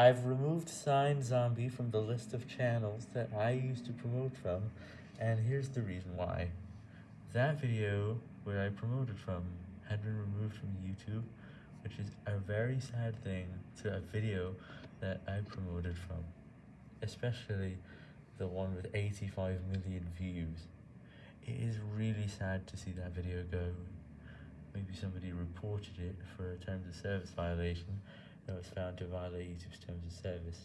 I've removed Sign Zombie from the list of channels that I used to promote from, and here's the reason why. That video where I promoted from had been removed from YouTube, which is a very sad thing to a video that I promoted from, especially the one with 85 million views. It is really sad to see that video go. Maybe somebody reported it for a terms of service violation that was found to violate YouTube's terms of service.